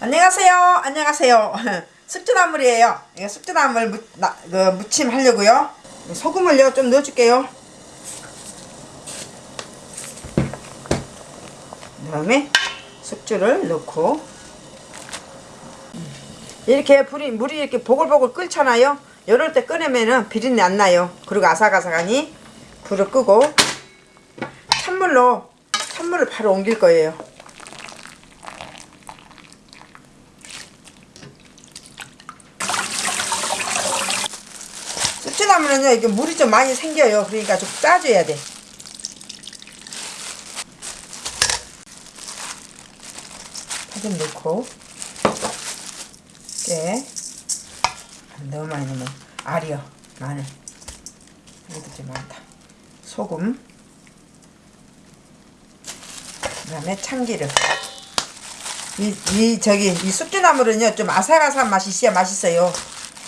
안녕하세요. 안녕하세요. 숙주나물이에요. 이거 숙주나물 무, 나, 그 무침 하려고요. 소금을요 좀 넣어줄게요. 그다음에 숙주를 넣고 이렇게 불이 물이 이렇게 보글보글 끓잖아요. 이럴 때 꺼내면은 비린내 안 나요. 그리고 아삭아삭하니 불을 끄고 찬물로 찬물을 바로 옮길 거예요. 숙주나물은요 이게 물이 좀 많이 생겨요. 그러니까 좀 짜줘야 돼. 파좀 넣고. 깨 너무 많이 넣으면 알이요 마늘. 이것도 좀 많다. 소금. 그 다음에 참기름. 이, 이 저기 이 숙주나물은요 좀 아삭아삭한 맛이 있어야 맛있어요.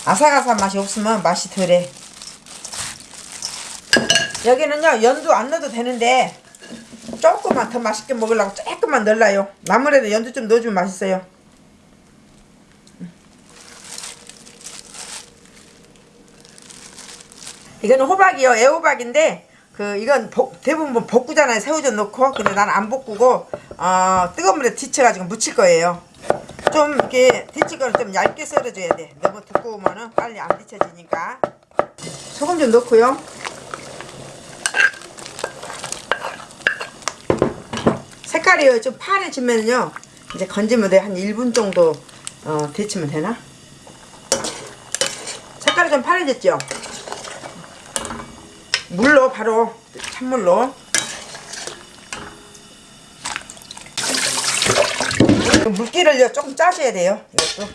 아삭아삭한 맛이 없으면 맛이 덜해 여기는요 연두 안 넣어도 되는데 조금만 더 맛있게 먹으려고 조금만 넣어요. 나물에도 연두 좀 넣어주면 맛있어요. 이거는 호박이요. 애호박인데 그 이건 복, 대부분 뭐 볶구잖아요. 새우젓 넣고. 근데 나는 안 볶고 어, 뜨거운 물에 데쳐가지고 무칠 거예요. 좀 이렇게 데칠 거는 좀 얇게 썰어줘야 돼. 너무 두꺼우면은 빨리 안 데쳐지니까. 소금 좀 넣고요 색깔이 좀 파래지면요. 이제 건지면 돼한 1분 정도 어, 데치면 되나? 색깔이 좀 파래졌죠? 물로 바로 찬물로. 물기를 조금 짜줘야 돼요. 이것도.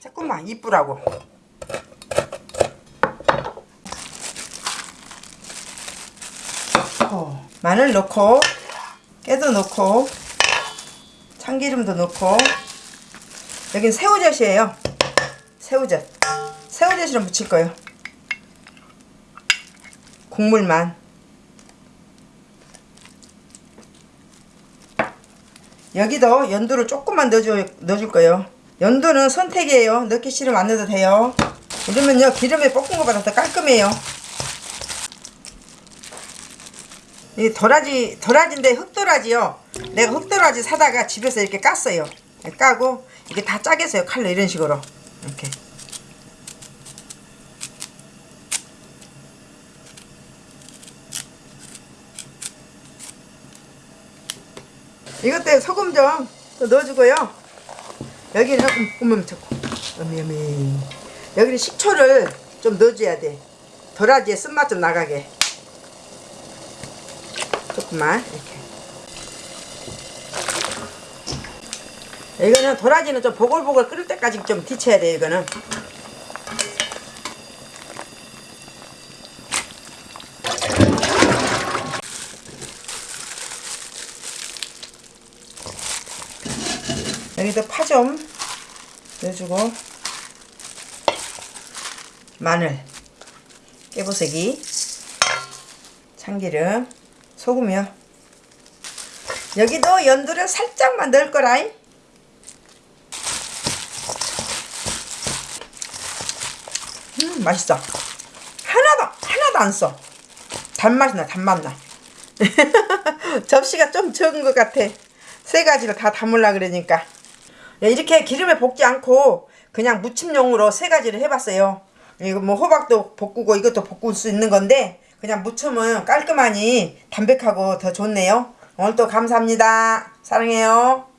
조금만 이쁘라고 어, 마늘 넣고 깨도 넣고 참기름도 넣고. 여긴 새우젓이에요. 새우젓. 새우젓이랑 무칠 거예요. 국물만. 여기도 연두를 조금만 넣어줘, 넣어줄 거예요. 연두는 선택이에요. 넣기 싫으면 안 넣어도 돼요. 이러면요 기름에 볶은 것보다 더 깔끔해요 이 도라지 도라지인데 흑도라지요. 내가 흑도라지 사다가 집에서 이렇게 깠어요. 까고 이게 다 짜겠어요. 칼로 이런 식으로. 이렇게. 이것도 소금 좀또 넣어주고요. 여기는 조금 좋고. 어미어미 여기는 식초를 좀 넣어줘야 돼. 도라지의 쓴맛 좀 나가게 조금만 이렇게. 이거는 도라지는 좀 보글보글 끓을 때까지 좀 데쳐야 돼 이거는. 여기도 파 좀 넣어주고 마늘 깨보세기 참기름 소금이요 여기도 연두를 살짝만 넣을 거라이 음 맛있어. 하나도 하나도 안써. 단맛이 나 단맛 나. 접시가 좀 적은 것 같아. 세 가지를 다 담으려 그러니까. 이렇게 기름에 볶지 않고 그냥 무침용으로 세 가지를 해봤어요. 이거 뭐 호박도 볶고 이것도 볶을 수 있는 건데 그냥 무침은 깔끔하니 담백하고 더 좋네요. 오늘도 감사합니다. 사랑해요